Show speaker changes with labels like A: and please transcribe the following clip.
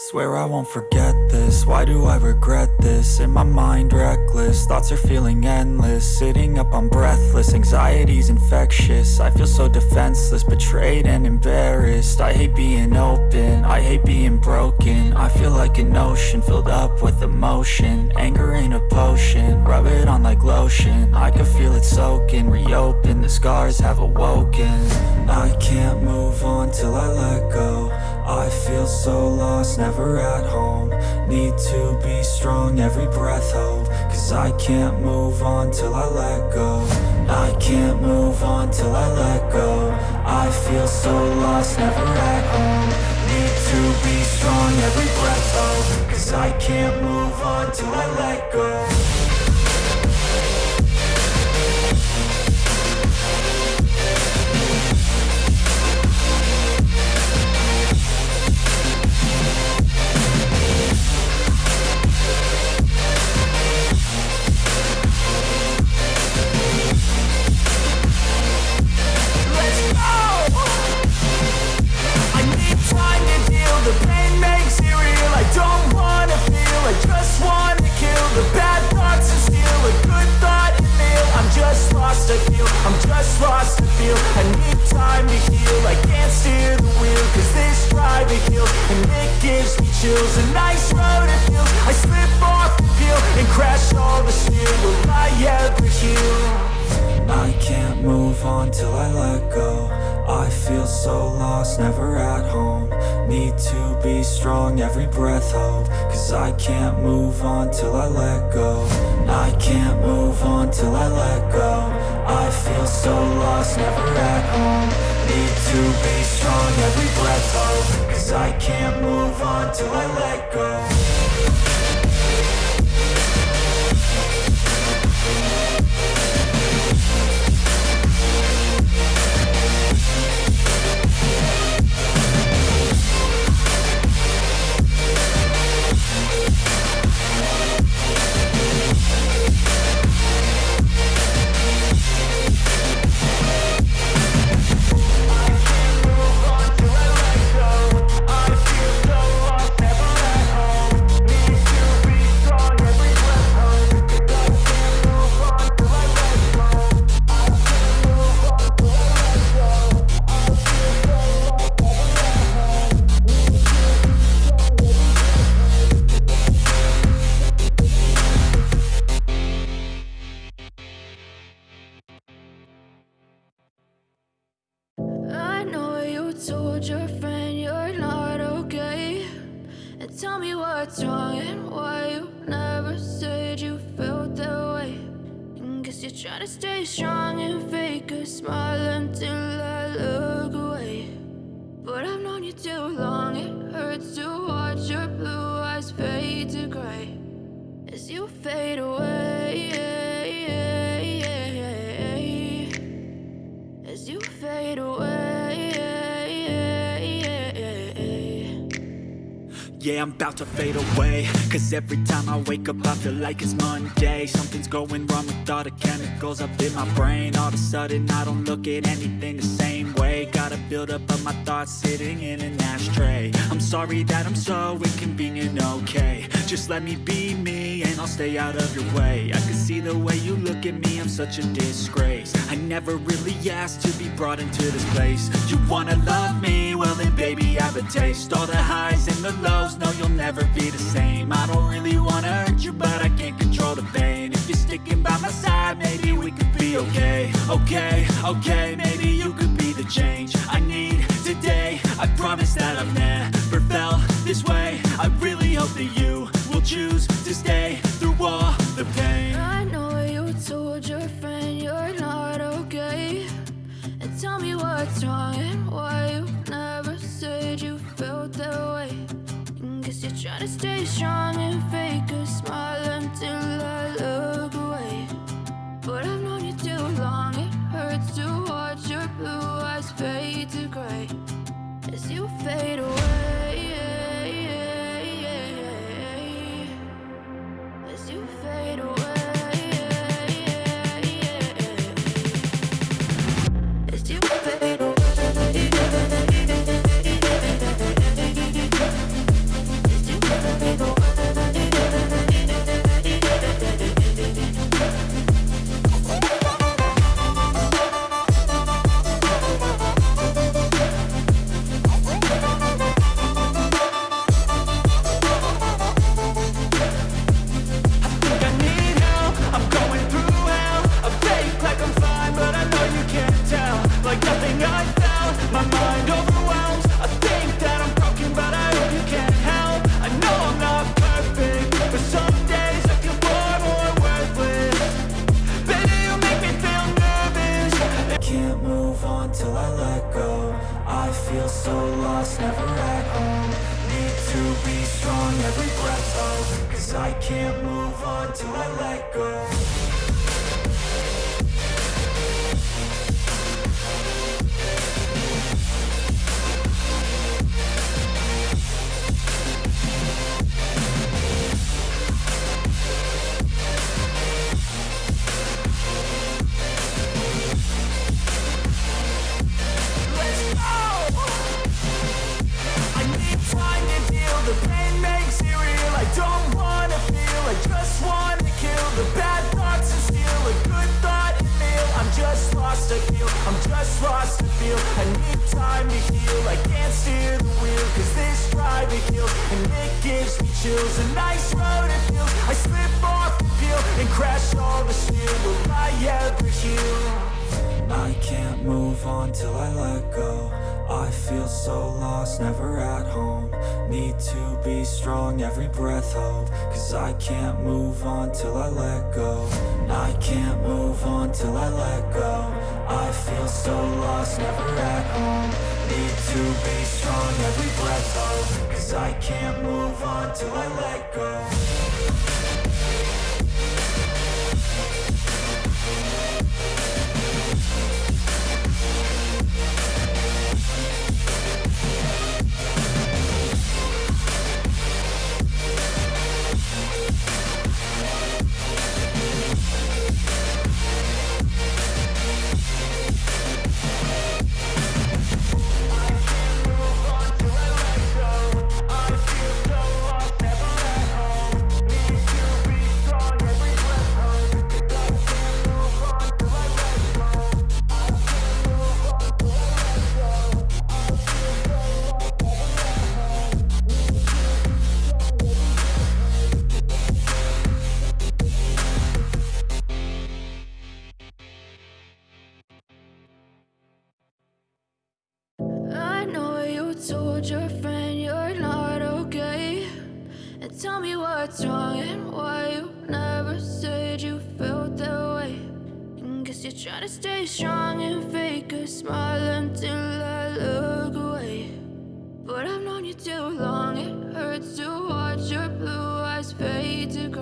A: Swear I won't forget this, why do I regret this? In my mind reckless, thoughts are feeling endless. Sitting up I'm breathless, anxiety's infectious. I feel so defenseless, betrayed and embarrassed. I hate being open, I hate being broken. I feel like an ocean, filled up with emotion. Anger ain't a potion, rub it on like lotion. I can feel it soaking, reopen, the scars have awoken. I can't move I can't move on till I let go. I can't move on till I let go. I feel so lost, never at home. Need to be strong, every breath hold. Cause I can't move on till I let go I need time to heal. I can't steer the wheel, cause this drive it kills, and it gives me chills. A nice road it feels, I slip off the field, and crash all the steel. Will I ever heal. I can't move on till I let go. I can't move on till I let go. I feel so lost, never at home. Need to be strong, every breath hold. Cause I can't move on till I let go
B: glad you felt that way. And guess you're trying to stay strong and fake a smile until I look away. But I've known you too long, it hurts to watch your blue eyes fade to gray. As you fade away
A: Yeah, I'm about to fade away. Cause every time I wake up I feel like it's Monday. Something's going wrong with all the chemicals up in my brain. All of a sudden I don't look at anything the same way. Gotta build up of my thoughts sitting in an ashtray. I'm sorry that I'm so inconvenient, okay. Just let me be me I'll stay out of your way. I can see the way you look at me, I'm such a disgrace. I never really asked to be brought into this place. You wanna love me? Well then baby I have a taste. All the highs and the lows know you'll never be the same. I don't really wanna hurt you, but I can't control the pain. If you're sticking by my side, maybe we could be okay. Okay, okay, maybe you could be the change I need today. I promise that I've never felt this way. I really hope that you choose to stay through all the pain. I
B: know you told your friend you're not okay. And tell me what's wrong and why you never said you felt that way. And Guess you're trying to stay strong and fake a smile until
A: feel so lost, never at home. Need to be strong, every breath hold Cause I can't move on till I let go Lost, I feel. I need time to heal, I can't steer the wheel Cause this drive it kills, and it gives me chills. A nice road it feels, I slip off the peel And crash all the steel, will I ever heal? I can't move on till I let go. I feel so lost, never at home. Need to be strong, every breath hold. Cause I can't move on till I let go. I can't move on till I let go I feel so lost, never at home. Need to be strong, every breath hold. Cause I can't move on till I let go
B: Strong wrong and why you never said you felt that way. Guess you're trying to stay strong and fake a smile until I look away. But I've known you too long, it hurts to watch your blue eyes fade to gray.